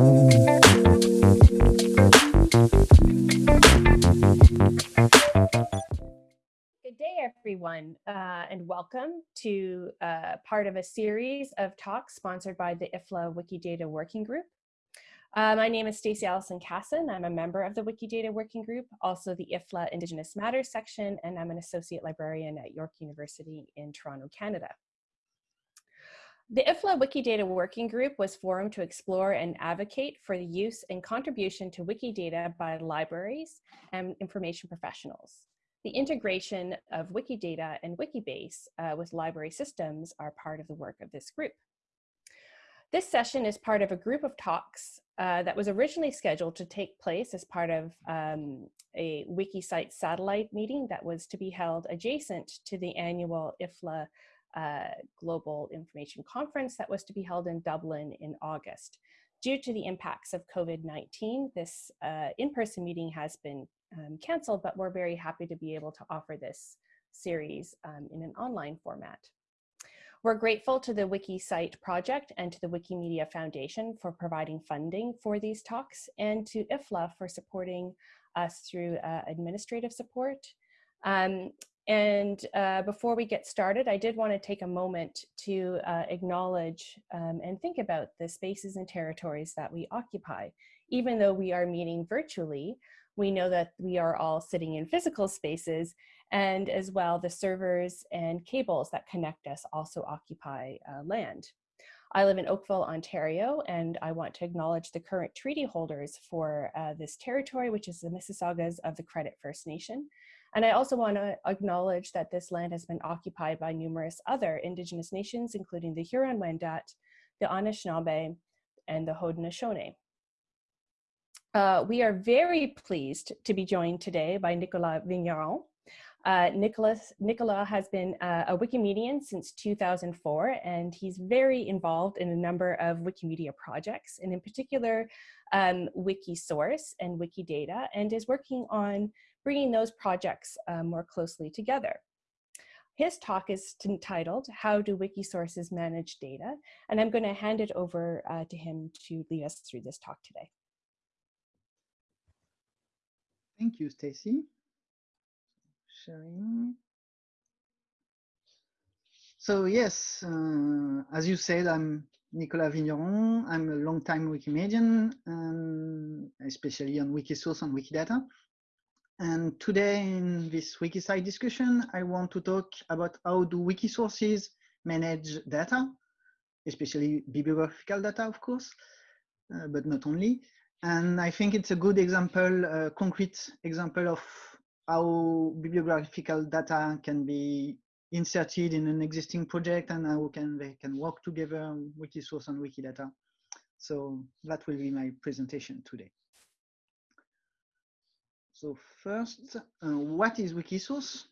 Good day, everyone, uh, and welcome to uh, part of a series of talks sponsored by the IFLA Wikidata Working Group. Uh, my name is Stacy Allison Cassin. I'm a member of the Wikidata Working Group, also the IFLA Indigenous Matters section, and I'm an associate librarian at York University in Toronto, Canada. The IFLA Wikidata Working Group was formed to explore and advocate for the use and contribution to Wikidata by libraries and information professionals. The integration of Wikidata and Wikibase uh, with library systems are part of the work of this group. This session is part of a group of talks uh, that was originally scheduled to take place as part of um, a WikiCite satellite meeting that was to be held adjacent to the annual IFLA uh, Global Information Conference that was to be held in Dublin in August. Due to the impacts of COVID-19, this uh, in-person meeting has been um, canceled, but we're very happy to be able to offer this series um, in an online format. We're grateful to the WikiCite project and to the Wikimedia Foundation for providing funding for these talks and to IFLA for supporting us through uh, administrative support. Um, and uh, before we get started, I did want to take a moment to uh, acknowledge um, and think about the spaces and territories that we occupy. Even though we are meeting virtually, we know that we are all sitting in physical spaces and as well the servers and cables that connect us also occupy uh, land. I live in Oakville, Ontario, and I want to acknowledge the current treaty holders for uh, this territory, which is the Mississaugas of the Credit First Nation. And I also want to acknowledge that this land has been occupied by numerous other Indigenous nations, including the Huron-Wendat, the Anishinaabe, and the Haudenosaunee. Uh, we are very pleased to be joined today by Nicolas Vigneron. Uh, Nicolas has been uh, a Wikimedian since 2004, and he's very involved in a number of Wikimedia projects, and in particular, um, Wikisource and Wikidata, and is working on bringing those projects uh, more closely together. His talk is entitled, How Do Wikisources Manage Data? And I'm going to hand it over uh, to him to lead us through this talk today. Thank you, Stacy. Sharing. So yes, uh, as you said, I'm Nicolas Vigneron. I'm a long-time Wikimedian, um, especially on Wikisource and Wikidata. And today in this WikiCite discussion, I want to talk about how do Wikisources manage data, especially bibliographical data, of course, uh, but not only. And I think it's a good example, a concrete example of how bibliographical data can be inserted in an existing project and how can they can work together, Wikisource and Wikidata. So that will be my presentation today. So first, uh, what is Wikisource?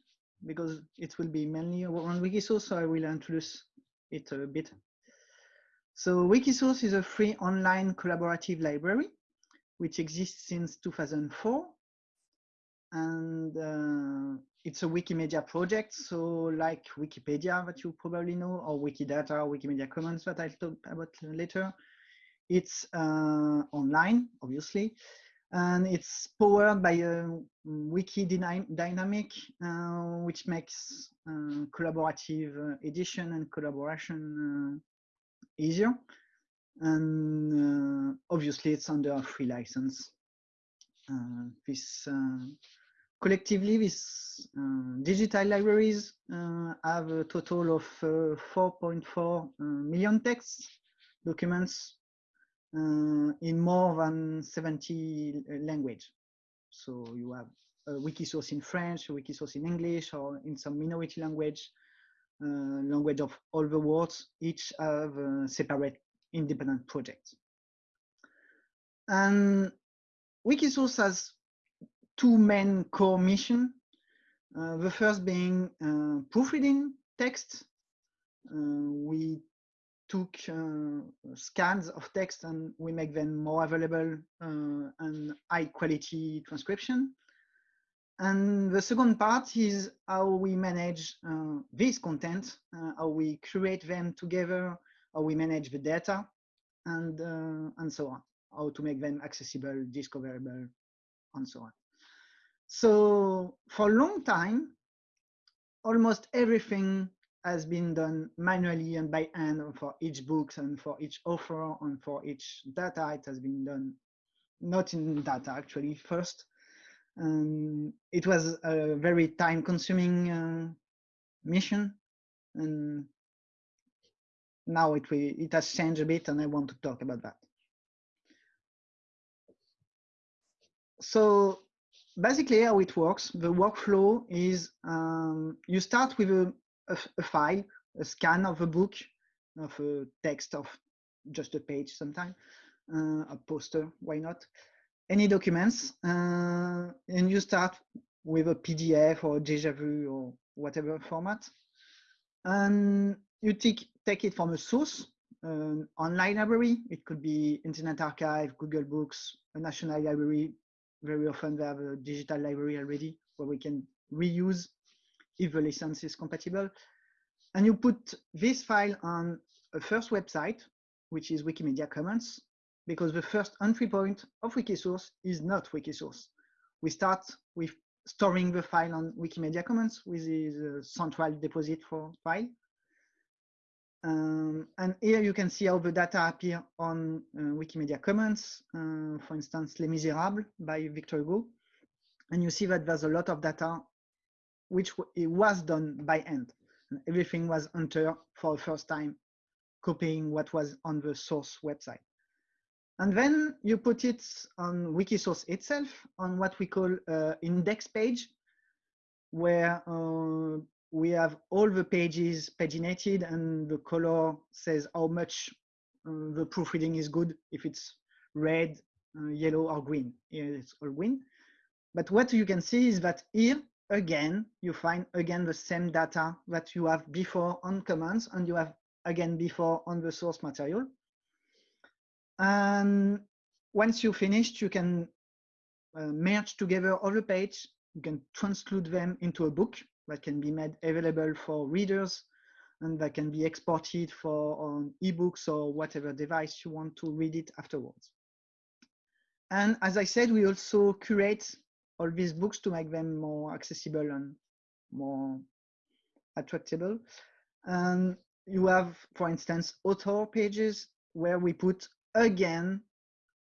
Because it will be mainly on Wikisource, so I will introduce it a bit. So Wikisource is a free online collaborative library which exists since 2004. And uh, it's a Wikimedia project. So like Wikipedia that you probably know, or Wikidata, or Wikimedia Commons that I'll talk about later. It's uh, online, obviously, and it's powered by a wiki dynamic, uh, which makes uh, collaborative uh, edition and collaboration uh, easier and uh, obviously it's under a free license. This collectively, these digital libraries have a total of 4.4 million texts, documents in more than 70 language. So you have a wiki source in French, a wiki source in English, or in some minority language, uh, language of all the words, each have separate independent projects. And Wikisource has two main core missions. Uh, the first being uh, proofreading text. Uh, we took uh, scans of text and we make them more available uh, and high quality transcription. And the second part is how we manage uh, this content, how we create them together, how we manage the data, and, uh, and so on. how to make them accessible, discoverable, and so on. So for a long time, almost everything has been done manually and by hand for each books and for each offer and for each data. It has been done not in data actually first. Um, it was a very time consuming uh, mission and now it, it has changed a bit and I want to talk about that. So basically how it works, the workflow is um, you start with a, a, a, file, a scan of a book, of a text of just a page sometimes, uh, a poster, why not? Any documents, uh, and you start with a PDF or DjVu or whatever format. And you take, take it from a source, an online library. It could be Internet Archive, Google Books, a national library. Very often they have a digital library already where we can reuse if the license is compatible. And you put this file on a first website, which is Wikimedia Commons, because the first entry point of Wikisource is not Wikisource. We start with storing the file on Wikimedia Commons which is a central deposit for file. Um, and here you can see how the data appear on uh, Wikimedia Commons, uh, for instance, Les Miserables by Victor Hugo. And you see that there's a lot of data which it was done by hand. And everything was entered for the first time, copying what was on the source website. And then you put it on Wikisource itself on what we call uh, index page, where uh, we have all the pages paginated and the color says how much uh, the proofreading is good, if it's red, uh, yellow or green. Here it's all green. But what you can see is that here, again, you find again the same data that you have before on Commons and you have again before on the source material. And once you finished, you can uh, merge together all the page. You can transclude them into a book that can be made available for readers and that can be exported for on ebooks or whatever device you want to read it afterwards. And as I said, we also curate all these books to make them more accessible and more attractable. And you have, for instance, author pages where we put again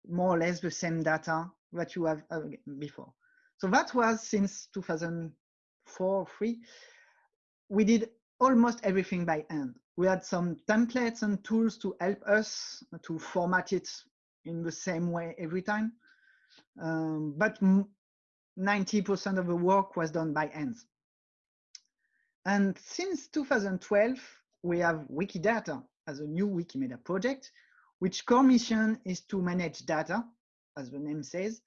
more or less the same data that you have uh, before. So that was since 2004, three. We did almost everything by hand. We had some templates and tools to help us to format it in the same way every time. Um, but 90% of the work was done by hands. And since 2012, we have Wikidata as a new Wikimedia project, which core mission is to manage data, as the name says.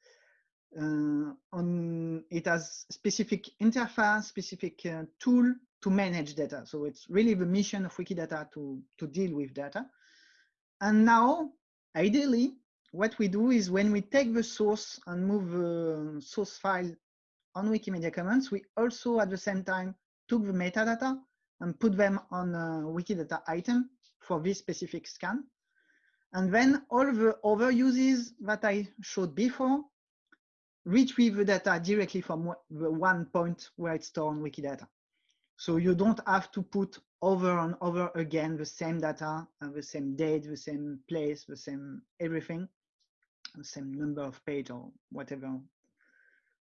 Uh, on it has specific interface, specific uh, tool to manage data. So it's really the mission of Wikidata to, to deal with data. And now, ideally, what we do is when we take the source and move the source file on Wikimedia Commons, we also at the same time took the metadata and put them on a Wikidata item for this specific scan. And then all the other uses that I showed before retrieve the data directly from the one point where it's stored on Wikidata. So you don't have to put over and over again the same data, the same date, the same place, the same everything, the same number of page or whatever,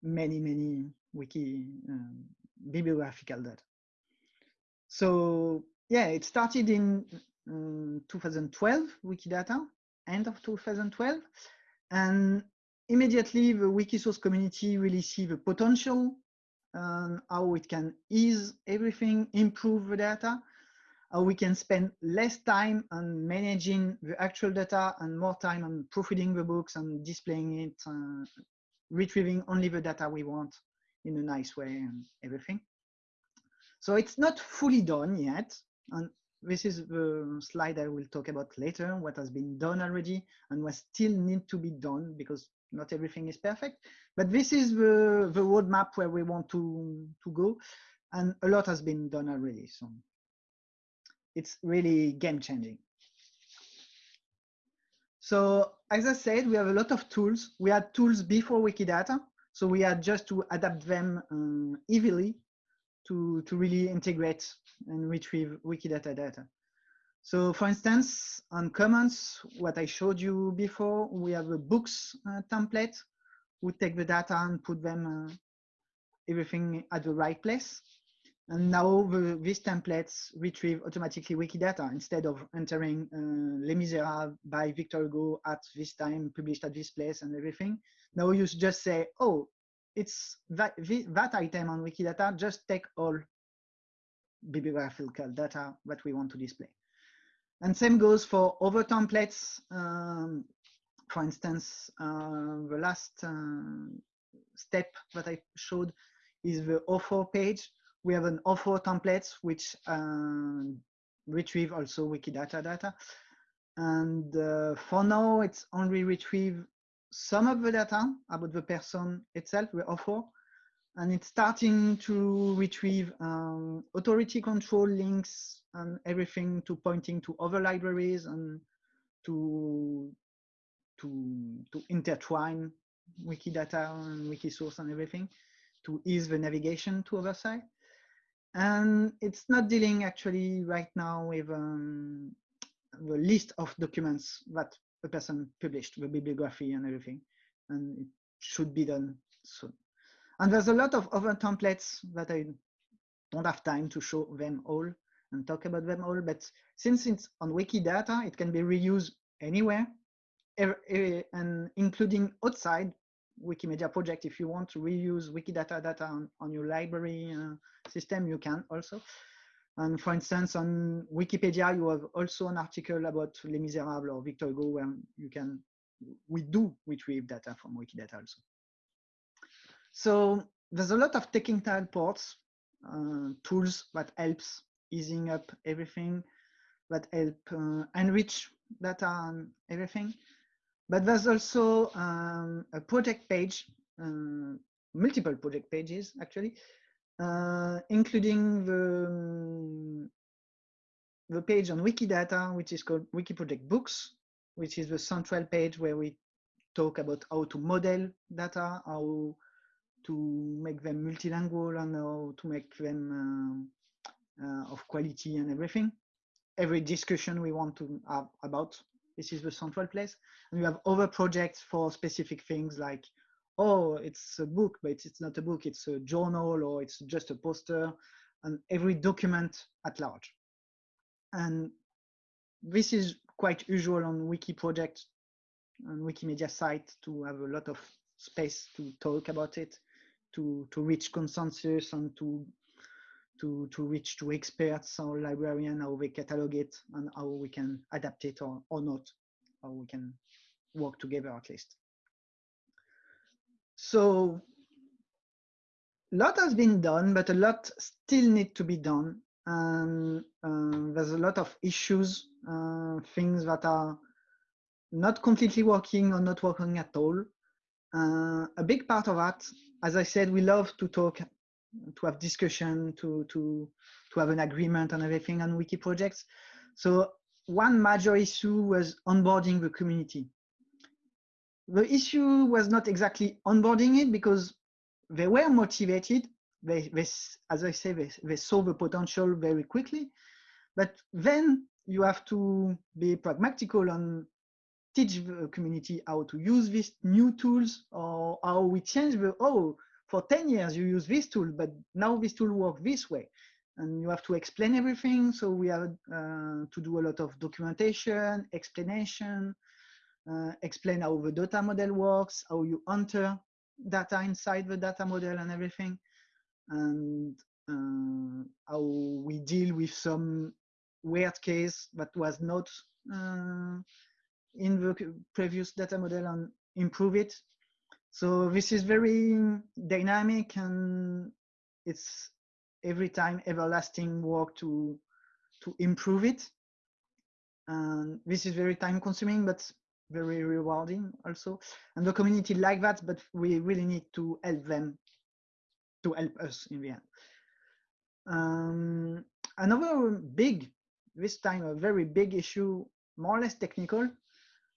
many, many wiki um, bibliographical data. So yeah, it started in um, 2012, Wikidata, end of 2012. And immediately the Wikisource community really see the potential and how it can ease everything, improve the data, how we can spend less time on managing the actual data and more time on proofreading the books and displaying it, uh, retrieving only the data we want in a nice way and everything. So it's not fully done yet. And this is the slide I will talk about later, what has been done already and what still need to be done because not everything is perfect. But this is the, the roadmap where we want to, to go. And a lot has been done already. So it's really game changing. So as I said, we have a lot of tools. We had tools before Wikidata. So we had just to adapt them um, easily to, to really integrate and retrieve Wikidata data. So for instance, on Commons, what I showed you before, we have a books uh, template. We take the data and put them uh, everything at the right place. And now the, these templates retrieve automatically Wikidata instead of entering uh, Les Miserables by Victor Hugo at this time, published at this place and everything. Now you just say, oh, it's that, that item on Wikidata, just take all bibliographical data that we want to display. And same goes for other templates. Um, for instance, uh, the last uh, step that I showed is the author page. We have an offer template which uh, retrieve also Wikidata data. And uh, for now, it's only retrieve some of the data about the person itself, the offer, and it's starting to retrieve um, authority control links and everything to pointing to other libraries and to to to intertwine Wikidata and Wikisource and everything to ease the navigation to other side. And it's not dealing actually right now with um, the list of documents that a person published, the bibliography and everything. And it should be done soon. And there's a lot of other templates that I don't have time to show them all and talk about them all. But since it's on Wikidata, it can be reused anywhere, and including outside Wikimedia project. If you want to reuse Wikidata data on, on your library uh, system, you can also. And for instance, on Wikipedia, you have also an article about Les Miserables or Victor Hugo where you can, we do retrieve data from Wikidata also. So there's a lot of technical ports, uh, tools that helps easing up everything, that help uh, enrich data and everything. But there's also um, a project page, uh, multiple project pages actually, uh, including the, um, the page on Wikidata, which is called Wiki Project Books, which is the central page where we talk about how to model data, how to make them multilingual and how to make them uh, uh, of quality and everything. Every discussion we want to have about, this is the central place. And we have other projects for specific things like, oh, it's a book, but it's not a book, it's a journal or it's just a poster and every document at large. And this is quite usual on wiki project and Wikimedia site to have a lot of space to talk about it to to reach consensus and to to to reach to experts or librarian how they catalog it and how we can adapt it or, or not how we can work together at least. So a lot has been done but a lot still need to be done. And uh, there's a lot of issues uh, things that are not completely working or not working at all. Uh, a big part of that as I said, we love to talk, to have discussion, to, to, to have an agreement on everything on wiki projects. So one major issue was onboarding the community. The issue was not exactly onboarding it because they were motivated. They, they as I say, they, they saw the potential very quickly. But then you have to be pragmatical and teach the community how to use these new tools or how we change the, oh, for 10 years you use this tool, but now this tool works this way. And you have to explain everything. So we have uh, to do a lot of documentation, explanation, uh, explain how the data model works, how you enter data inside the data model and everything. And uh, how we deal with some weird case that was not uh, in the previous data model and improve it. So this is very dynamic and it's every time everlasting work to to improve it. And this is very time consuming, but very rewarding also. And the community like that, but we really need to help them to help us in the end. Um, another big, this time a very big issue, more or less technical,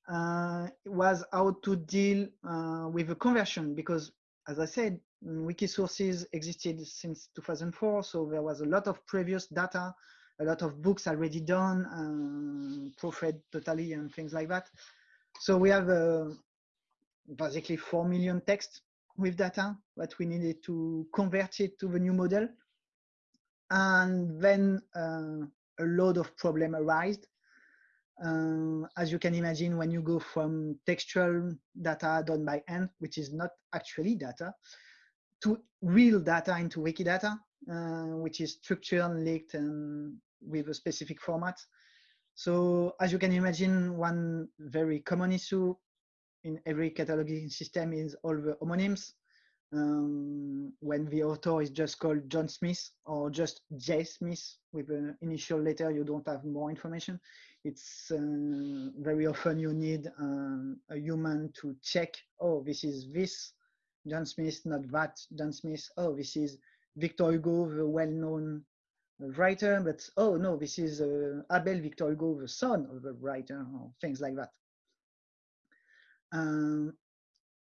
uh, was how to deal uh, with the conversion because, as I said, Wikisources existed since 2004, so there was a lot of previous data, a lot of books already done, um, proofread totally and things like that. So we have uh, basically 4 million text with data that we needed to convert it to the new model. And then uh, a load of problem arise. Uh, as you can imagine, when you go from textual data done by hand, which is not actually data, to real data into Wikidata, uh, which is structured, and linked, and with a specific format. So as you can imagine, one very common issue in every cataloging system is all the homonyms. Um, when the author is just called John Smith or just J. Smith with an initial letter, you don't have more information. It's uh, very often you need um, a human to check, oh, this is this John Smith, not that John Smith. Oh, this is Victor Hugo, the well-known writer, but oh no, this is uh, Abel Victor Hugo, the son of the writer, or things like that. Um,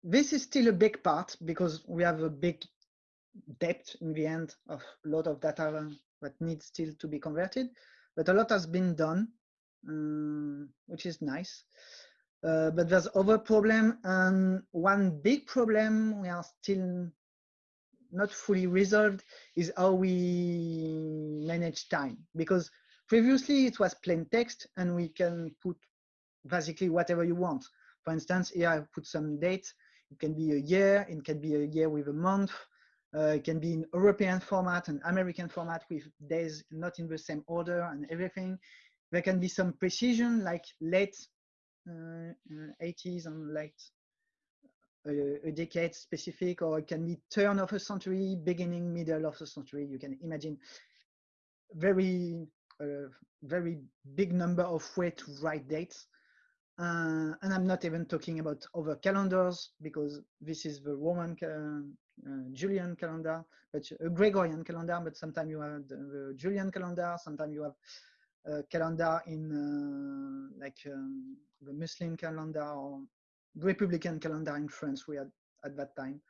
this is still a big part because we have a big depth in the end of a lot of data that needs still to be converted, but a lot has been done, um, which is nice. Uh, but there's other problem and one big problem we are still not fully resolved is how we manage time because previously it was plain text and we can put basically whatever you want for instance, here I put some date. It can be a year, it can be a year with a month. Uh, it can be in European format and American format with days not in the same order and everything. There can be some precision like late uh, 80s uh, and late a, a, decade specific, or it can be turn of a century, beginning, middle of the century. You can imagine very, uh, very big number of way to write dates. Uh, and I'm not even talking about other calendars because this is the Roman uh, uh, Julian calendar, but a Gregorian calendar, but sometimes you have the, Julian calendar, sometimes you have a calendar in uh, like um, the Muslim calendar or Republican calendar in France we had at that time,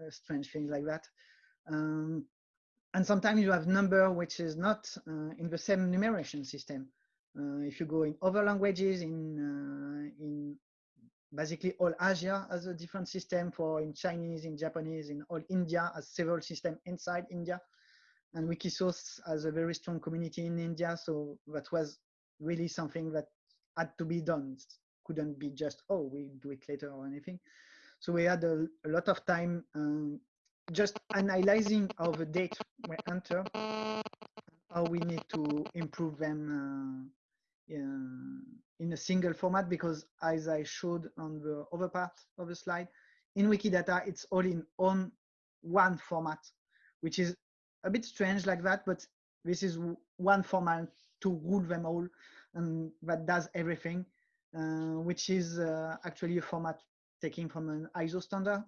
uh, strange things like that. Um, and sometimes you have number which is not uh, in the same numeration system. Uh, if you go in other languages, in uh, in basically all Asia has a different system for in Chinese, in Japanese, in all India has several system inside India. And Wikisource has a very strong community in India. So that was really something that had to be done. It couldn't be just, oh, we do it later or anything. So we had a, a lot of time um, just analyzing how the date were entered, how we need to improve them uh, in a single format because as I showed on the other part of the slide, in Wikidata, it's all in on one format, which is a bit strange like that, but this is one format to rule them all and that does everything, uh, which is uh, actually a format taken from an ISO standard.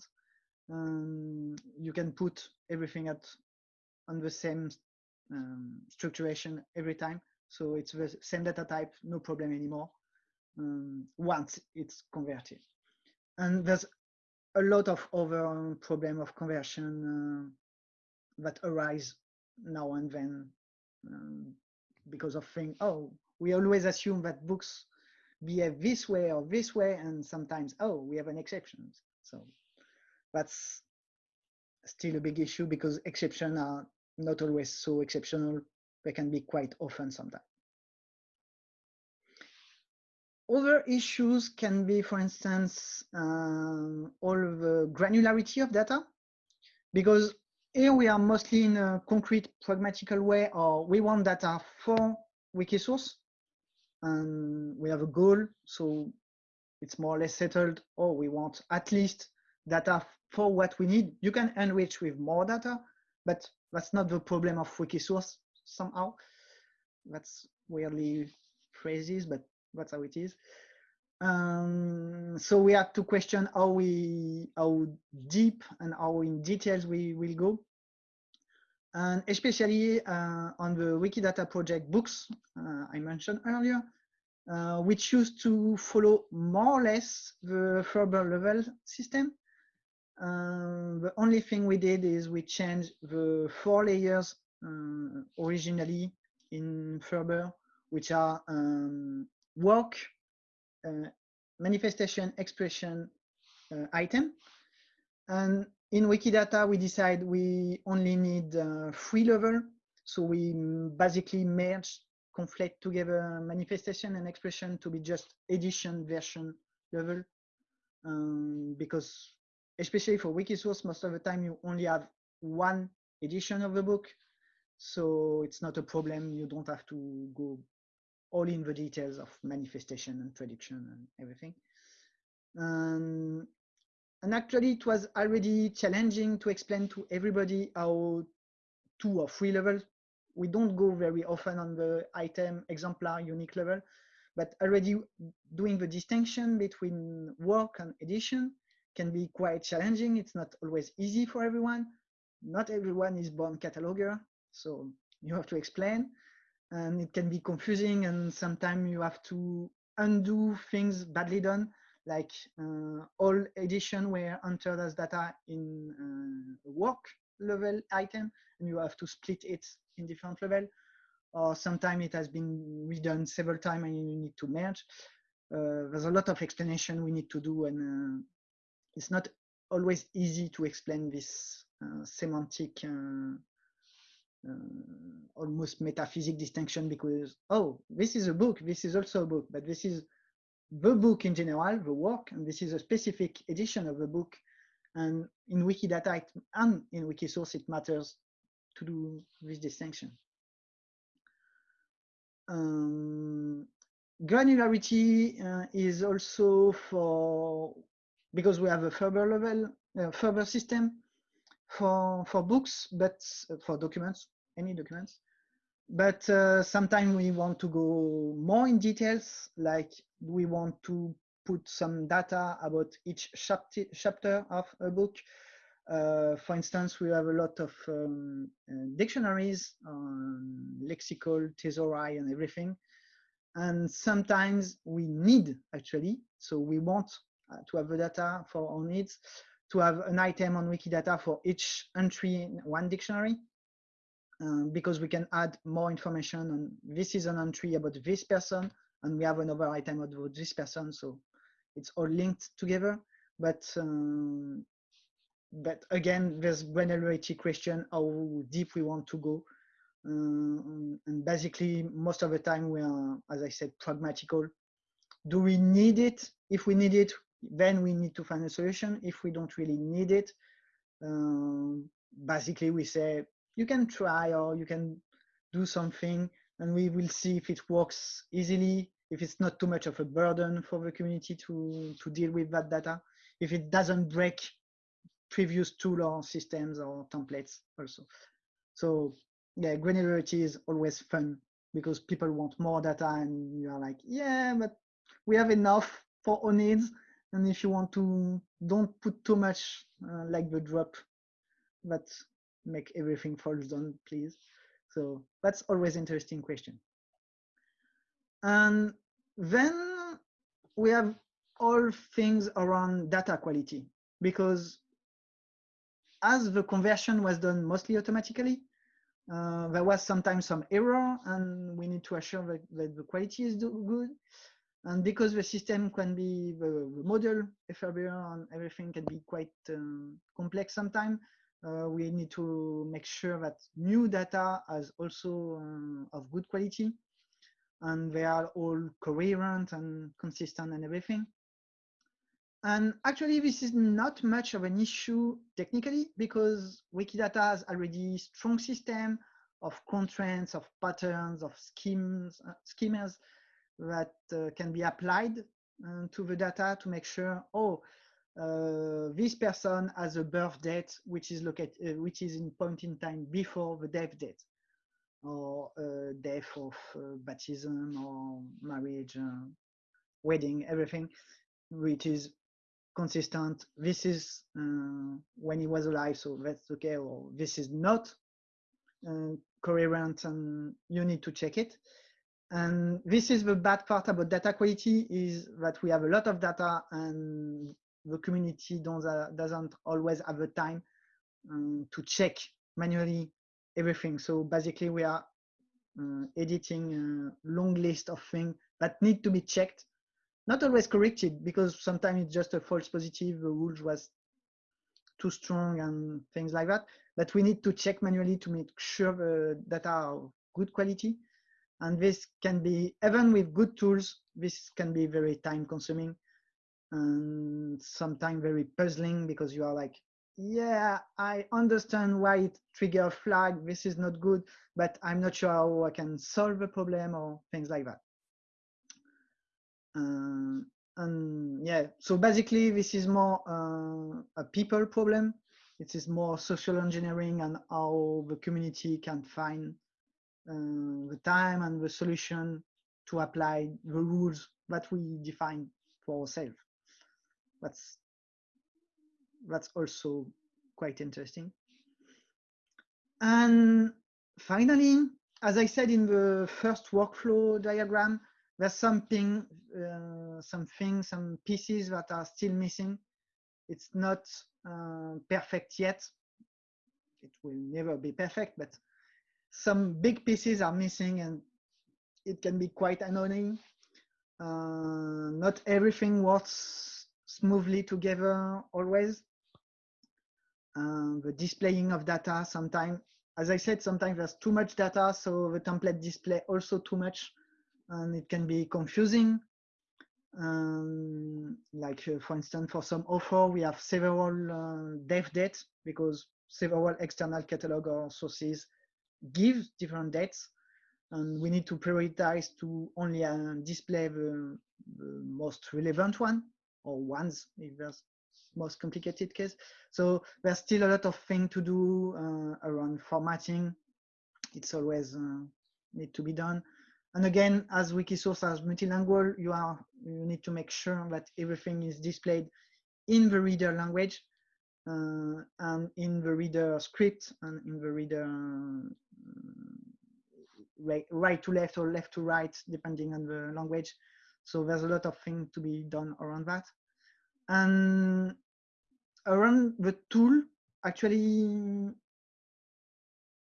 Um, you can put everything at on the same um, structuration every time. So it's the same data type, no problem anymore, um, once it's converted. And there's a lot of other problem of conversion uh, that arise now and then um, because of things, oh, we always assume that books behave this way or this way, and sometimes, oh, we have an exception. So that's still a big issue because exceptions are not always so exceptional they can be quite often sometimes. Other issues can be, for instance, um, all the granularity of data, because here we are mostly in a concrete, pragmatical way, or we want data for Wikisource, and we have a goal, so it's more or less settled, or we want at least data for what we need. You can enrich with more data, but that's not the problem of Wikisource somehow. That's weirdly phrases, but that's how it is. Um, so we have to question how we how deep and how in details we will go. And especially uh, on the Wikidata project books uh, I mentioned earlier, uh, we choose to follow more or less the FRBR level system. Uh, the only thing we did is we changed the four layers uh, originally in FRBR, which are um, work, manifestation, expression, uh, item. And in Wikidata, we decide we only need uh, three level. So we basically merge conflate together manifestation and expression to be just edition version level. Um, because especially for Wikisource, most of the time you only have one edition of the book. So it's not a problem. You don't have to go all in the details of manifestation and prediction and everything. Um, and actually it was already challenging to explain to everybody how two or three levels we don't go very often on the item exemplar unique level, but already doing the distinction between work and edition can be quite challenging. It's not always easy for everyone. Not everyone is born cataloger, so you have to explain. And it can be confusing and sometimes you have to undo things badly done, like uh, all edition were entered as data in uh, work level item and you have to split it in different level or sometimes it has been redone several times and you need to merge. Uh, there's a lot of explanation we need to do and uh, it's not always easy to explain this uh, semantic uh, almost metaphysic distinction because oh this is a book this is also a book but this is the book in general the work and this is a specific edition of the book and in Wikidata it, and in Wikisource, it matters to do this distinction. Um, granularity uh, is also for, because we have a FRBR level, uh, FRBR system for, for books, but uh, for documents, any documents. But uh, sometimes we want to go more in details, like we want to put some data about each chapter, of a book. Uh, for instance, we have a lot of um, uh, dictionaries, um, lexical, thesauri, and everything. And sometimes we need actually, so we want uh, to have the data for our needs, to have an item on Wikidata for each entry in one dictionary. Um, because we can add more information on this is an entry about this person and we have another item about this person. So it's all linked together. But um, but again, there's granularity question how deep we want to go. Um, and basically, most of the time we are, as I said, pragmatical. Do we need it? If we need it, then we need to find a solution. If we don't really need it, um, basically we say you can try or you can do something and we will see if it works easily if it's not too much of a burden for the community to, to deal with that data, if it doesn't break previous tool or systems or templates also. So yeah, granularity is always fun because people want more data and you are like, yeah, but we have enough for our needs. And if you want to, don't put too much uh, like the drop, but make everything falls down, please. So that's always interesting question. And then we have all things around data quality because as the conversion was done mostly automatically, uh, there was sometimes some error and we need to assure that, that the quality is good. And because the system can be, the, the model, FRBR and everything can be quite um, complex sometimes, uh, we need to make sure that new data is also um, of good quality and they are all coherent and consistent and everything. And actually, this is not much of an issue technically because Wikidata has already strong system of constraints, of patterns, of schemes, uh, schemas that uh, can be applied uh, to the data to make sure, oh, uh, this person has a birth date which is located, which is in point in time before the death date or uh, death of uh, baptism or marriage, uh, wedding, everything, which is consistent. This is when he was alive, so that's okay, or this is not coherent and you need to check it. And this is the bad part about data quality is that we have a lot of data and the community doesn't always have the time um, to check manually everything. So basically we are uh, editing a long list of things that need to be checked, not always corrected because sometimes it's just a false positive, the rules was too strong and things like that. But we need to check manually to make sure the data are good quality. And this can be, even with good tools, this can be very time consuming and sometimes very puzzling because you are like, yeah, I understand why it trigger flag. This is not good, but I'm not sure how I can solve the problem or things like that. Uh, and yeah, so basically this is more uh, a people problem. It is more social engineering and how the community can find the time and the solution to apply the rules that we define for ourselves. That's that's also quite interesting. And finally, as I said in the first workflow diagram, there's something, uh, something, some pieces that are still missing. It's not uh, perfect yet. It will never be perfect, but some big pieces are missing and it can be quite annoying. Uh, not everything works smoothly together always. Uh, the displaying of data sometimes, as I said, sometimes there's too much data, so the template display also too much and it can be confusing. Um, like uh, for instance, for some offer, we have several uh, dev dates because several external catalog or sources give different dates and we need to prioritize to only uh, display the, the, most relevant one or ones if there's most complicated case. So there's still a lot of thing to do uh, around formatting. It's always uh, need to be done. And again, as Wikisource as multilingual, you are you need to make sure that everything is displayed in the reader language and in the reader script and in the reader uh, right, right to left or left to right, depending on the language. So there's a lot of things to be done around that. And around the tool, actually,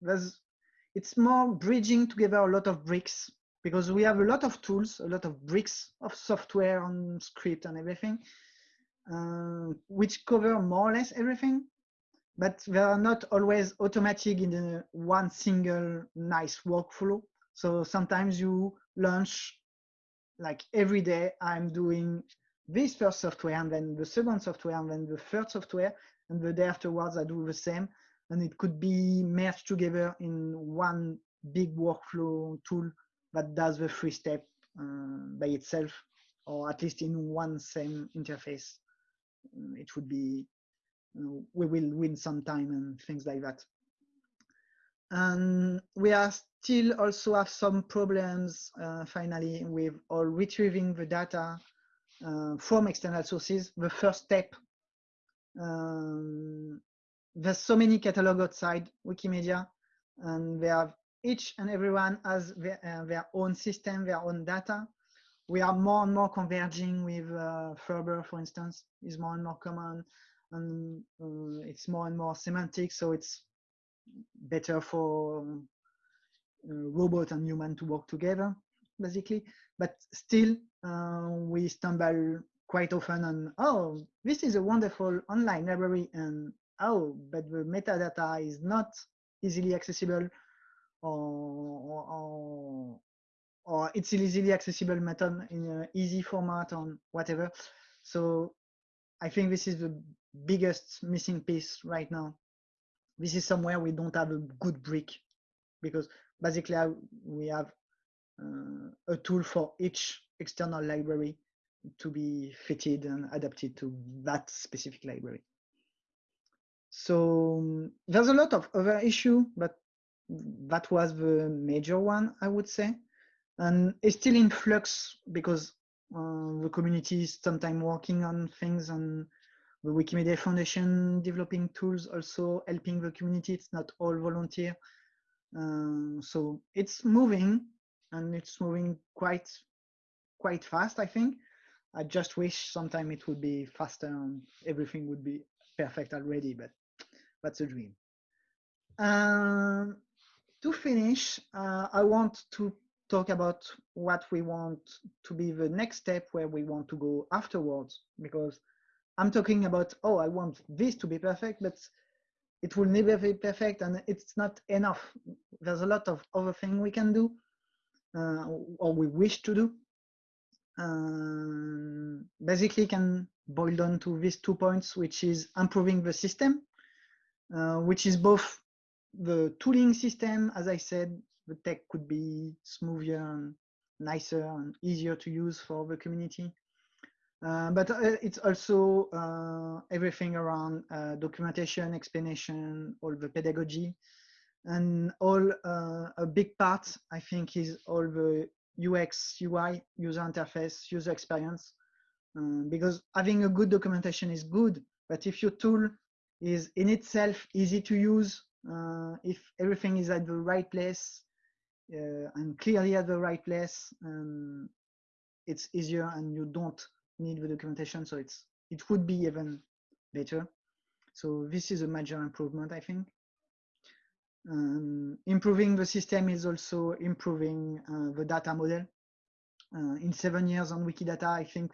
there's it's more bridging together a lot of bricks because we have a lot of tools, a lot of bricks of software and script and everything, uh, which cover more or less everything, but they are not always automatic in one single nice workflow. So sometimes you launch like every day I'm doing this first software and then the second software and then the third software and the day afterwards I do the same and it could be merged together in one big workflow tool that does the three step uh, by itself, or at least in one same interface. Uh, it would be, you know, we will win some time and things like that. And we are still also have some problems uh, finally with all retrieving the data uh, from external sources. The first step, um, there's so many catalog outside Wikimedia and they have each and everyone has their, uh, their, own system, their own data. We are more and more converging with uh, FRBR, for instance, is more and more common, and uh, it's more and more semantic, so it's better for uh, robot and human to work together, basically. But still, uh, we stumble quite often on, oh, this is a wonderful online library, and oh, but the metadata is not easily accessible or, it's easily accessible method in an easy format on whatever. So I think this is the biggest missing piece right now. This is somewhere we don't have a good brick because basically we have uh, a tool for each external library to be fitted and adapted to that specific library. So um, there's a lot of other issue, but that was the major one, I would say. And it's still in flux because uh, the community is sometimes working on things and the Wikimedia Foundation developing tools also helping the community. It's not all volunteer. Uh, so it's moving and it's moving quite quite fast, I think. I just wish sometime it would be faster and everything would be perfect already, but that's a dream. Um, to finish, uh, I want to talk about what we want to be the next step where we want to go afterwards, because I'm talking about, oh, I want this to be perfect, but it will never be perfect and it's not enough. There's a lot of other things we can do uh, or we wish to do. Um, basically can boil down to these two points, which is improving the system, uh, which is both the tooling system, as I said, the tech could be smoother and nicer and easier to use for the community. Uh, but uh, it's also uh, everything around uh, documentation, explanation, all the pedagogy, and all uh, a big part, I think, is all the UX, UI, user interface, user experience. Um, because having a good documentation is good, but if your tool is in itself easy to use, if everything is at the right place uh, and clearly at the right place, um, it's easier and you don't need the documentation. So it's it would be even better. So this is a major improvement, I think. Um, improving the system is also improving uh, the data model. Uh, in seven years on Wikidata, I think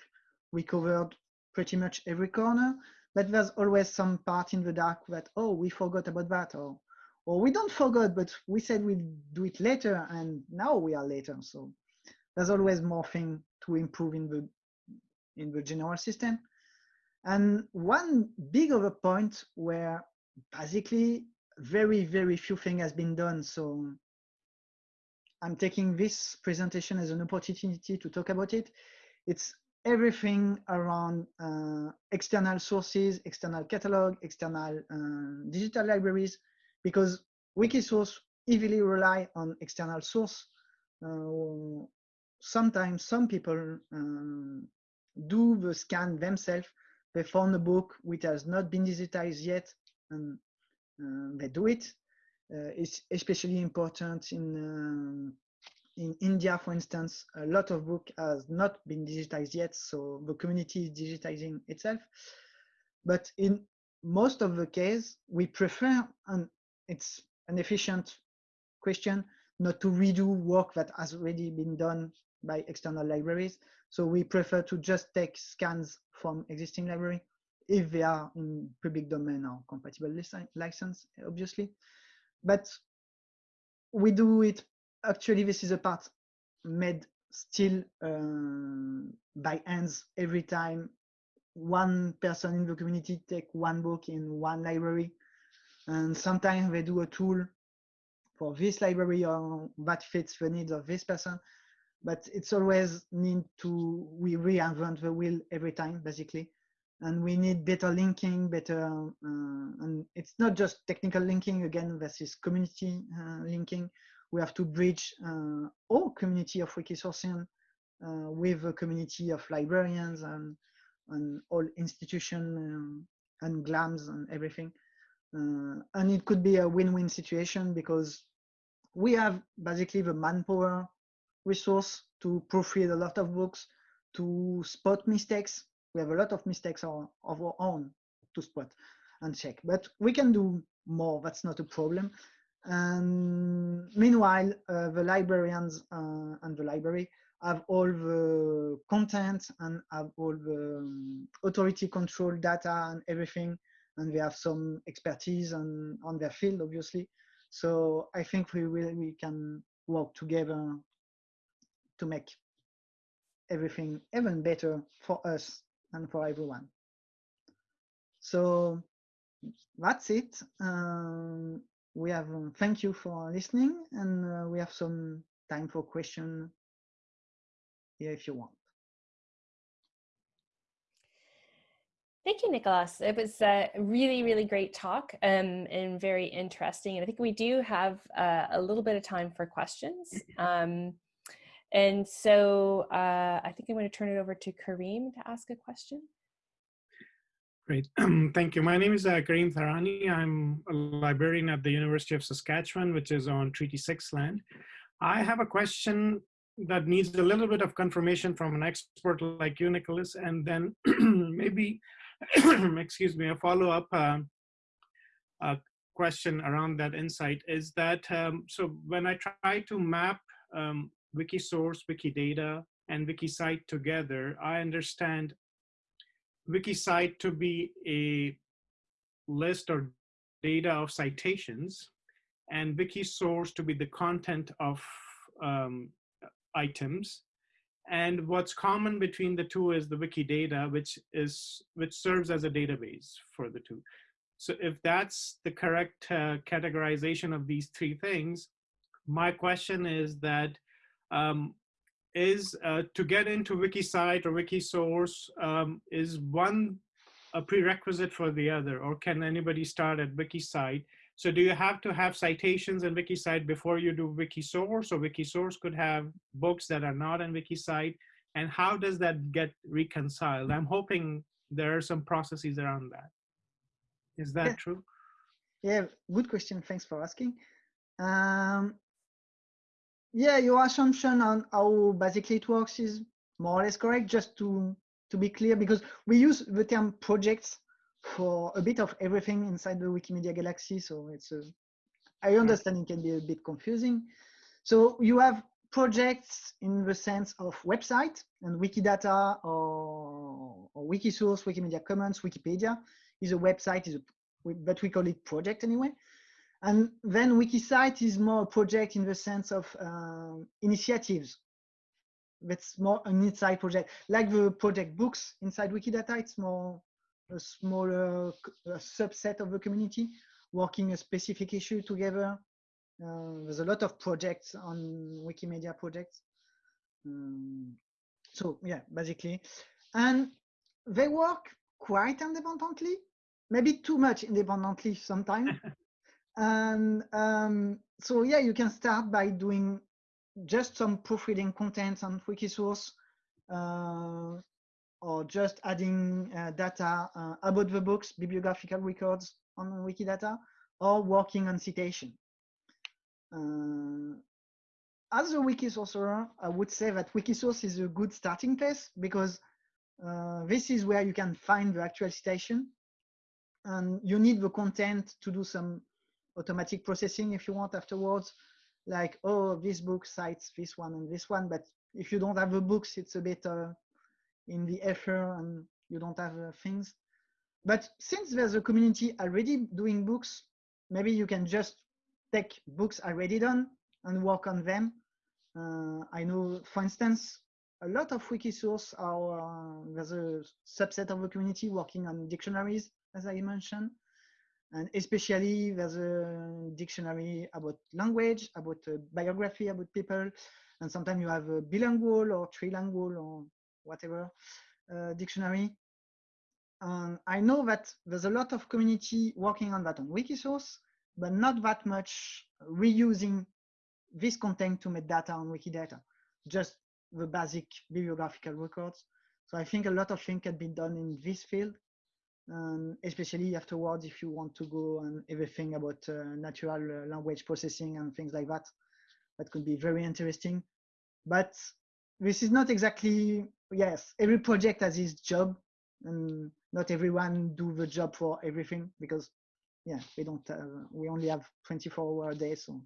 we covered pretty much every corner, but there's always some part in the dark that, oh, we forgot about that, or, or we don't forget, but we said we'd do it later, and now we are later. So there's always more thing to improve in the, in the general system. And one big other point where basically very, very few things has been done. So I'm taking this presentation as an opportunity to talk about it. It's everything around uh, external sources, external catalog, external uh, digital libraries, because Wikisource heavily rely on external source. Uh, sometimes some people um, do the scan themselves. They found a book which has not been digitized yet, and uh, they do it. Uh, it's especially important in um, in India, for instance, a lot of book has not been digitized yet, so the community is digitizing itself. But in most of the case, we prefer, and it's an efficient question, not to redo work that has already been done by external libraries. So we prefer to just take scans from existing library if they are in public domain or compatible license, obviously. But we do it, actually this is a part made still uh, by hands every time one person in the community take one book in one library. And sometimes they do a tool for this library or that fits the needs of this person. But it's always need to, we reinvent the wheel every time, basically and we need better linking, better, uh, and it's not just technical linking again versus community uh, linking. We have to bridge uh, all community of Wikisourcean uh, with a community of librarians and, and all institution um, and GLAMs and everything. Uh, and it could be a win-win situation because we have basically the manpower resource to proofread a lot of books, to spot mistakes we have a lot of mistakes of our own to spot and check, but we can do more. That's not a problem. And meanwhile, uh, the librarians uh, and the library have all the content and have all the um, authority control data and everything. And they have some expertise on, on their field, obviously. So I think we will, we can work together to make everything even better for us and for everyone. So that's it. Um, we have um, thank you for listening, and uh, we have some time for question here if you want. Thank you, Nicholas. It was a really, really great talk um, and very interesting. And I think we do have uh, a little bit of time for questions. Um, and so uh, I think I'm going to turn it over to Karim to ask a question. Great, thank you. My name is uh, Karim Tharani. I'm a librarian at the University of Saskatchewan, which is on Treaty 6 land. I have a question that needs a little bit of confirmation from an expert like you, Nicholas, and then maybe, excuse me, a follow-up uh, uh, question around that insight is that, um, so when I try to map um, Wikisource, Wikidata, and WikiCite together, I understand WikiCite to be a list or data of citations and Wikisource to be the content of um, items. And what's common between the two is the Wikidata, which is which serves as a database for the two. So if that's the correct uh, categorization of these three things, my question is that um, is uh, to get into WikiCite or Wikisource, um, is one a prerequisite for the other, or can anybody start at WikiCite? So do you have to have citations in WikiCite before you do Wikisource, or Wikisource could have books that are not in WikiCite? And how does that get reconciled? I'm hoping there are some processes around that. Is that yeah. true? Yeah, good question. Thanks for asking. Um, yeah, your assumption on how basically it works is more or less correct. Just to to be clear, because we use the term projects for a bit of everything inside the Wikimedia Galaxy. So it's a, I understand it can be a bit confusing. So you have projects in the sense of website and Wikidata or, or Wikisource, Wikimedia Commons, Wikipedia is a website, is a, but we call it project anyway. And then WikiCite is more a project in the sense of uh, initiatives. That's more an inside project. Like the project books inside Wikidata, it's more a smaller a subset of the community working a specific issue together. Uh, there's a lot of projects on Wikimedia projects. Um, so yeah, basically. And they work quite independently, maybe too much independently sometimes. and um, so yeah, you can start by doing just some proofreading content on Wikisource, uh, or just adding uh, data uh, about the books, bibliographical records on Wikidata, or working on citation. Uh, as a wiki sorcerer, I would say that Wikisource is a good starting place because this is where you can find the actual citation and you need the content to do some automatic processing if you want afterwards like oh this book cites this one and this one but if you don't have the books it's a bit uh, in the effort and you don't have uh, things. But since there's a community already doing books maybe you can just take books already done and work on them. Uh, i know for instance a lot of wikisource are uh, there's a subset of the community working on dictionaries as i mentioned. And especially there's a dictionary about language, about biography, about people, and sometimes you have a bilingual or trilingual or whatever uh, dictionary. I know that there's a lot of community working on that on Wikisource, but not that much reusing this content to make data on Wikidata, just the basic bibliographical records. So I think a lot of things can be done in this field and especially afterwards if you want to go and everything about uh, natural uh, language processing and things like that that could be very interesting but this is not exactly yes every project has its job and not everyone do the job for everything because yeah we don't uh, we only have 24 hour a day so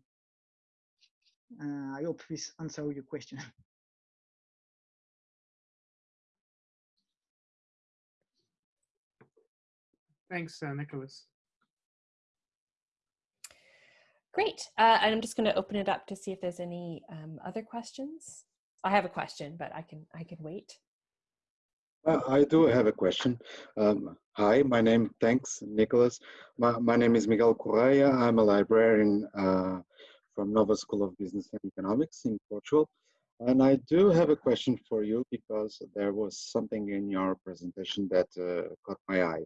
uh, i hope this answer your question Thanks, uh, Nicholas. Great. Uh, and I'm just going to open it up to see if there's any um, other questions. I have a question, but I can I can wait. Uh, I do have a question. Um, hi, my name, thanks, Nicholas. My, my name is Miguel Correia. I'm a librarian uh, from Nova School of Business and Economics in Portugal. And I do have a question for you because there was something in your presentation that uh, caught my eye.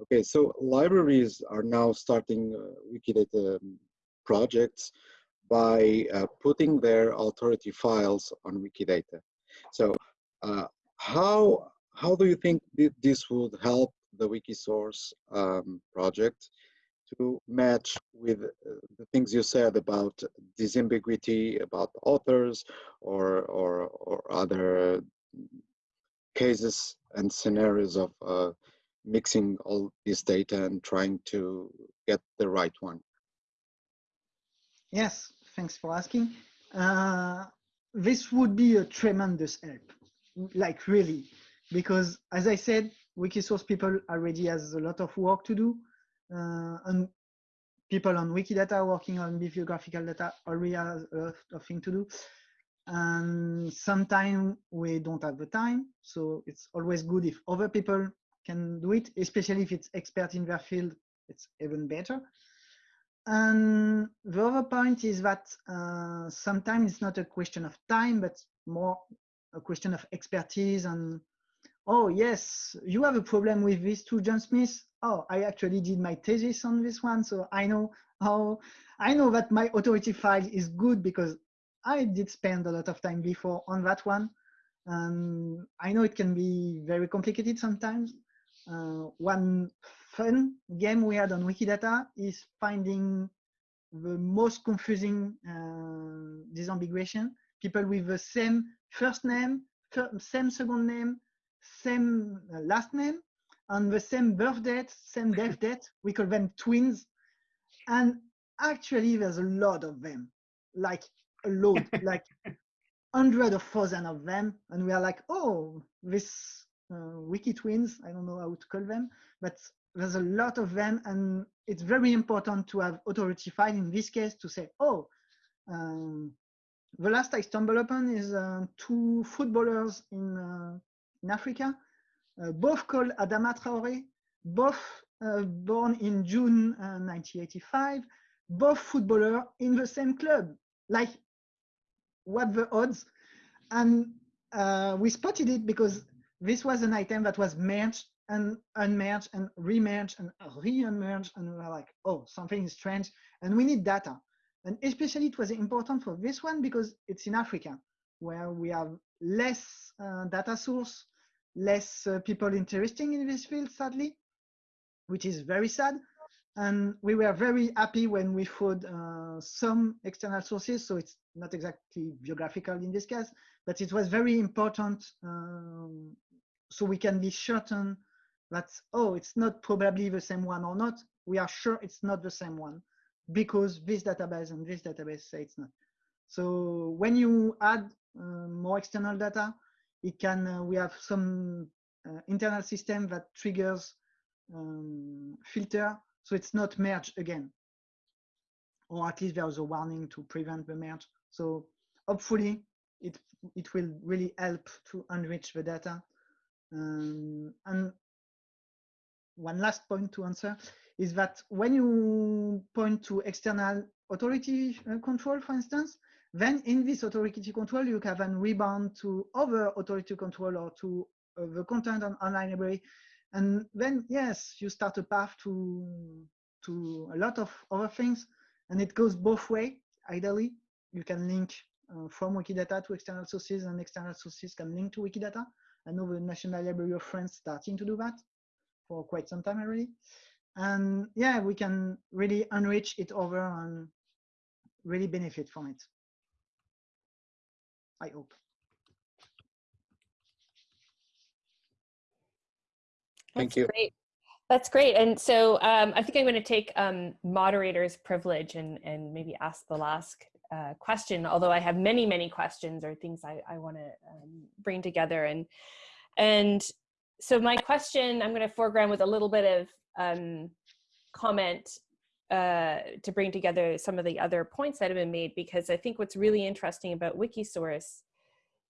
Okay, so libraries are now starting uh, Wikidata um, projects by uh, putting their authority files on Wikidata. So uh, how, how do you think th this would help the Wikisource um, project to match with uh, the things you said about disambiguity, about authors or, or, or other cases and scenarios of uh, mixing all this data and trying to get the right one? Yes, thanks for asking. Uh, this would be a tremendous help, like really, because as I said, Wikisource people already has a lot of work to do, uh, and people on Wikidata working on bibliographical data already has a lot of things to do. And sometimes we don't have the time, so it's always good if other people can do it, especially if it's expert in their field, it's even better. And the other point is that uh, sometimes it's not a question of time, but more a question of expertise and, oh yes, you have a problem with this too, John Smith. Oh, I actually did my thesis on this one. So I know how, I know that my authority file is good because I did spend a lot of time before on that one. And I know it can be very complicated sometimes. Uh, one fun game we had on Wikidata is finding the most confusing uh, disambiguation. People with the same first name, same second name, same uh, last name, and the same birth date, same death date. We call them twins. And actually, there's a lot of them, like a lot, like hundred of thousand of them. And we are like, oh, this wiki twins, I don't know how to call them, but there's a lot of them and it's very important to have authority file in this case to say, oh, um, the last I stumbled upon is uh, two footballers in, uh, in Africa, uh, both called Adama Traore, both uh, born in June 1985, uh, both footballer in the same club. Like, what the odds? And uh, we spotted it because this was an item that was merged and unmerged and remerged and re-unmerge and we're like, oh, something is strange and we need data. And especially it was important for this one because it's in Africa where we have less uh, data source, less uh, people interested in this field, sadly, which is very sad. And we were very happy when we found uh, some external sources. So it's not exactly geographical in this case, but it was very important um, so we can be certain that, oh, it's not probably the same one or not. We are sure it's not the same one because this database and this database say it's not. So when you add uh, more external data, it can, uh, we have some uh, internal system that triggers um, filter. So it's not merged again, or at least there's a warning to prevent the merge. So hopefully it, it will really help to enrich the data. Um, and one last point to answer is that when you point to external authority uh, control, for instance, then in this authority control, you can rebound to other authority control or to uh, the content on online library. And then, yes, you start a path to, to a lot of other things. And it goes both way, ideally. You can link uh, from Wikidata to external sources and external sources can link to Wikidata. I know the National Library of France starting to do that for quite some time already. And yeah, we can really enrich it over and really benefit from it. I hope. Thank That's you. Great. That's great. And so um, I think I'm going to take um, moderator's privilege and, and maybe ask the last uh, question, although I have many, many questions or things I, I want to um, bring together. And, and so my question, I'm going to foreground with a little bit of um, comment uh, to bring together some of the other points that have been made, because I think what's really interesting about Wikisource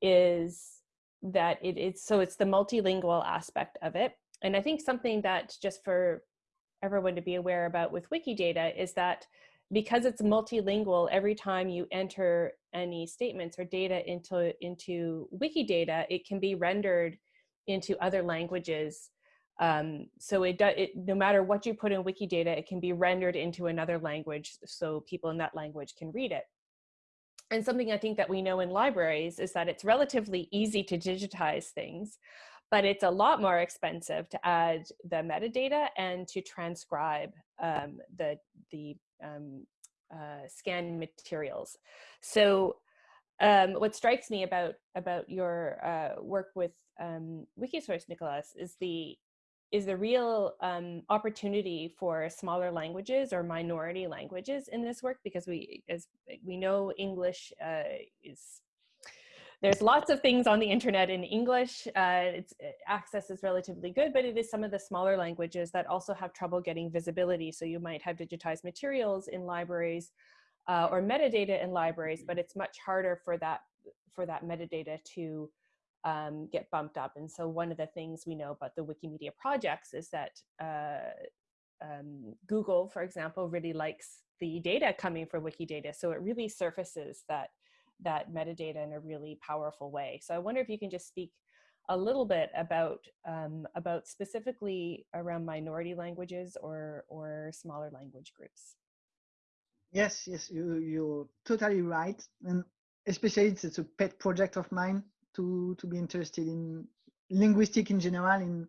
is that it is, so it's the multilingual aspect of it. And I think something that just for everyone to be aware about with Wikidata is that because it's multilingual, every time you enter any statements or data into, into Wikidata, it can be rendered into other languages. Um, so it, it, no matter what you put in Wikidata, it can be rendered into another language so people in that language can read it. And something I think that we know in libraries is that it's relatively easy to digitize things, but it's a lot more expensive to add the metadata and to transcribe um, the, the um, uh, scan materials. So um, what strikes me about, about your uh, work with um, Wikisource, Nicholas, is the is the real um, opportunity for smaller languages or minority languages in this work because we as we know English uh, is there's lots of things on the internet in English. Uh, uh, access is relatively good, but it is some of the smaller languages that also have trouble getting visibility. So you might have digitized materials in libraries uh, or metadata in libraries, but it's much harder for that for that metadata to um, get bumped up. And so one of the things we know about the Wikimedia projects is that uh, um, Google, for example, really likes the data coming from Wikidata. So it really surfaces that, that metadata in a really powerful way. So I wonder if you can just speak a little bit about, um, about specifically around minority languages or, or smaller language groups. Yes, yes, you, you're totally right. And especially it's, it's a pet project of mine to to be interested in linguistic in general in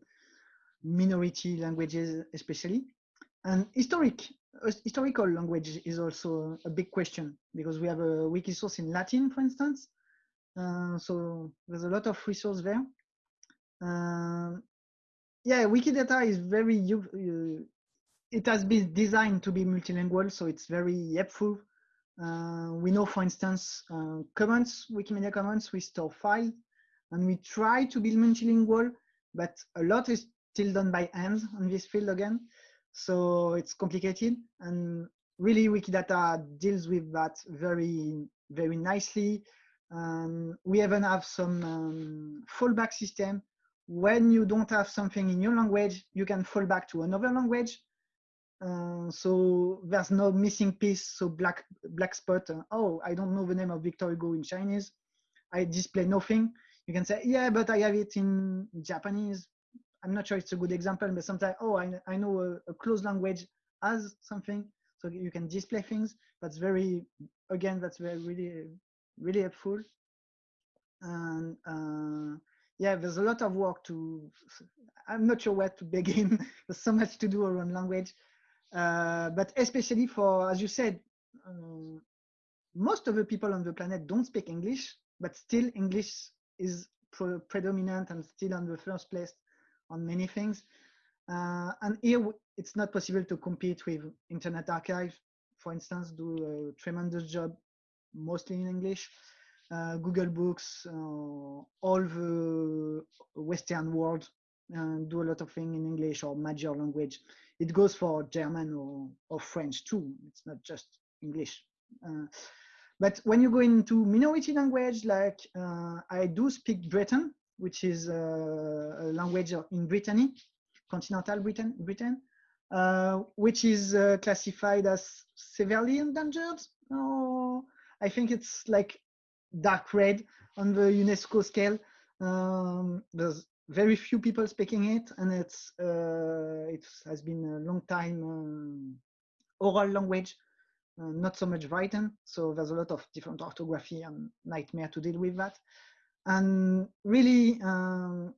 minority languages especially and historic historical language is also a big question because we have a wiki source in latin for instance. Uh, so there's a lot of resource there. Uh, yeah wikidata is very uh, it has been designed to be multilingual so it's very helpful. Uh, we know, for instance, uh, Commons, Wikimedia Commons, we store file, and we try to be multilingual, but a lot is still done by hands on this field again. So it's complicated, and really Wikidata deals with that very, very nicely. Um, we even have some um, fallback system. When you don't have something in your language, you can fall back to another language uh, so there's no missing piece. So black black spot. Uh, oh, I don't know the name of Victor Hugo in Chinese. I display nothing. You can say, yeah, but I have it in Japanese. I'm not sure it's a good example, but sometimes, oh, I, I know a, a closed language as something. So you can display things. That's very, again, that's very really, really helpful. And uh, yeah, there's a lot of work to, I'm not sure where to begin. there's so much to do around language. Uh, but especially for, as you said, um, most of the people on the planet don't speak English, but still English is pre predominant and still on the first place on many things. Uh, and here it's not possible to compete with Internet Archive, for instance, do a tremendous job, mostly in English. Uh, Google Books, uh, all the Western world uh, do a lot of things in English or major language it goes for German or, or French too. It's not just English. Uh, but when you go into minority language, like uh, I do speak Breton, which is uh, a language in Brittany, continental Britain, Britain uh, which is uh, classified as severely endangered. Oh, I think it's like dark red on the UNESCO scale. Um, there's very few people speaking it, and it's uh, it has been a long time um, oral language, uh, not so much written. So there's a lot of different orthography and nightmare to deal with that. And really, um,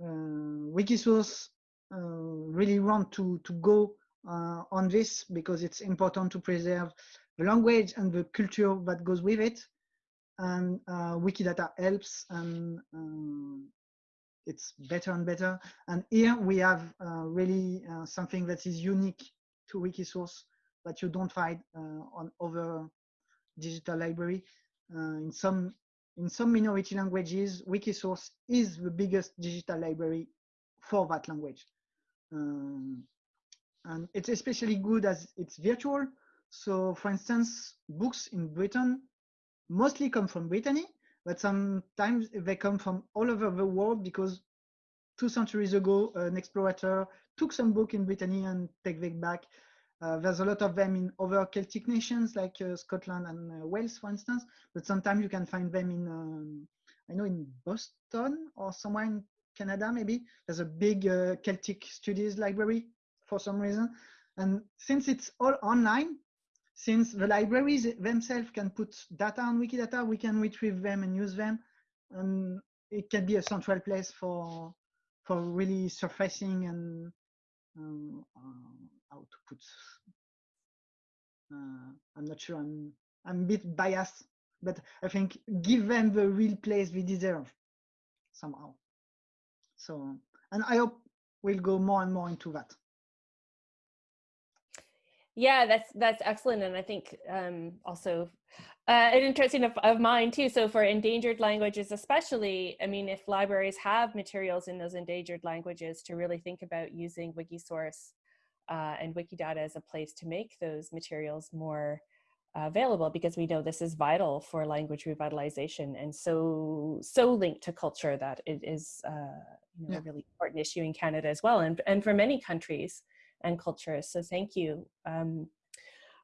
uh, Wikisource uh, really want to to go uh, on this because it's important to preserve the language and the culture that goes with it and uh, Wikidata helps and um, it's better and better. And here we have uh, really something that is unique to Wikisource that you don't find on other digital library. In some in some minority languages, Wikisource is the biggest digital library for that language. Um, and it's especially good as it's virtual. So for instance, books in Britain mostly come from Brittany, but sometimes they come from all over the world because two centuries ago, an explorer took some book in Brittany and take them back. Uh, there's a lot of them in other Celtic nations like uh, Scotland and uh, Wales, for instance, but sometimes you can find them in, um, I know in Boston or somewhere in Canada, maybe. There's a big uh, Celtic studies library for some reason. And since it's all online, since the libraries themselves can put data on Wikidata, we can retrieve them and use them. And it can be a central place for, for really surfacing and um, uh, put. Uh, I'm not sure. I'm I'm a bit biased, but I think give them the real place they deserve somehow. So, and I hope we'll go more and more into that. Yeah, that's that's excellent, and I think um, also uh, an interesting of, of mine too. So for endangered languages, especially, I mean, if libraries have materials in those endangered languages, to really think about using Wikisource uh, and Wikidata as a place to make those materials more uh, available, because we know this is vital for language revitalization and so so linked to culture that it is uh, you know, yeah. a really important issue in Canada as well, and and for many countries and cultures. So thank you um,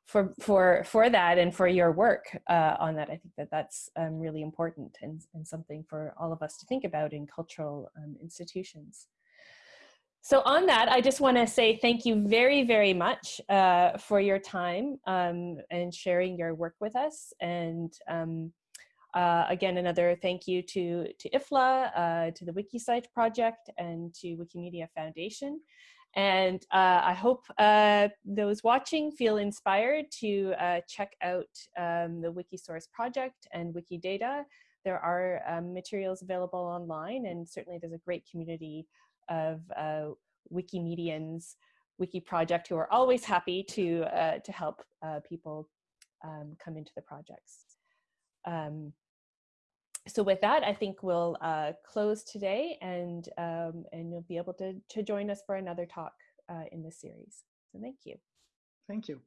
for for for that and for your work uh, on that. I think that that's um, really important and, and something for all of us to think about in cultural um, institutions. So on that, I just want to say thank you very, very much uh, for your time um, and sharing your work with us. And um, uh, again, another thank you to, to IFLA, uh, to the WikiCite project, and to Wikimedia Foundation. And uh, I hope uh, those watching feel inspired to uh, check out um, the Wikisource project and Wikidata. There are um, materials available online and certainly there's a great community of uh, Wikimedians, Wiki project who are always happy to, uh, to help uh, people um, come into the projects so with that, I think we'll uh, close today and, um, and you'll be able to, to join us for another talk uh, in this series. So thank you. Thank you.